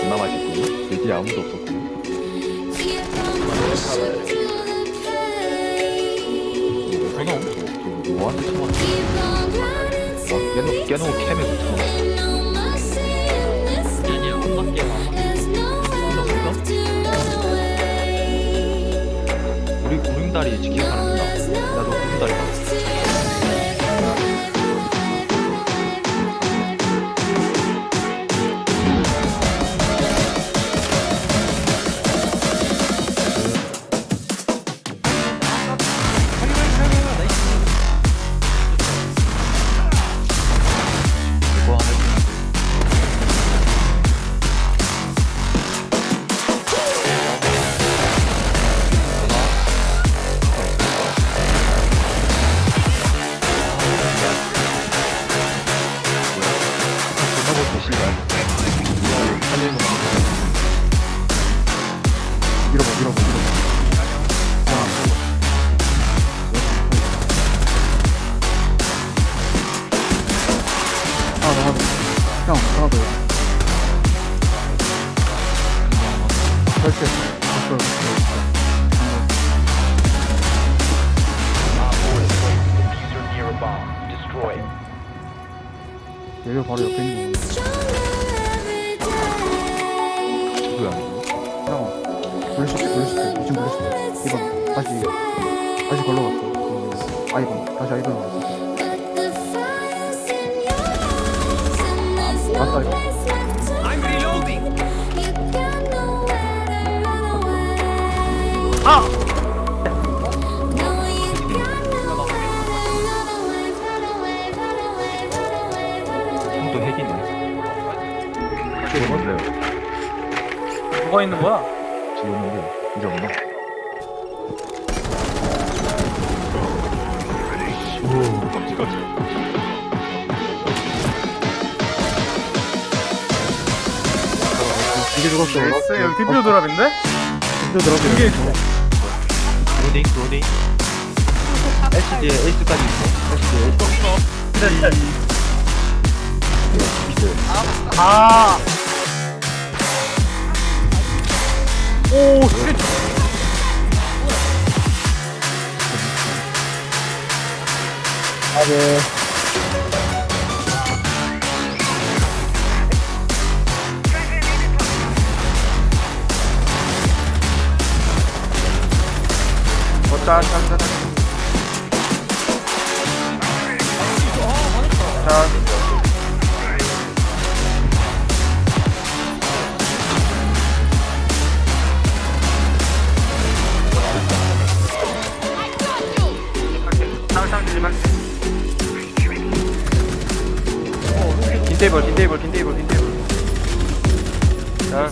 존나 맛있고 돼지 아무도 없었고 저는 뭐하는 상황 아 깨놓고 깨놓고 캠에 붙여 우리 구름다리 지키고 가는구나. 나도 구름다리 가 살리는 거 밀어봐 밀어봐 밀어봐 하나 더 얘가 바로 옆에 있는 거 형 블루시트 블루시트. 지금 블루시트? 이번 다시 다시 걸러 갔어. 그 아이번 다시 아이번 왔어. 맞다 이거. 형도 핵이네. 죽었는데요 누가 있는 거야? 죽었는데 이제 없나? 오 깜찍하지 이게 죽었어 엑스 여기 디퓨저 드랍인데? 이거 들어가 이게 로딩 로딩 SD에 에이스까지 있어 SD에 에이스 아. 오, 쉣. 아네 자, 자, 자, 자. 자. 들리면 긴 테이블 긴 테이블 긴 테이블 긴 테이블 자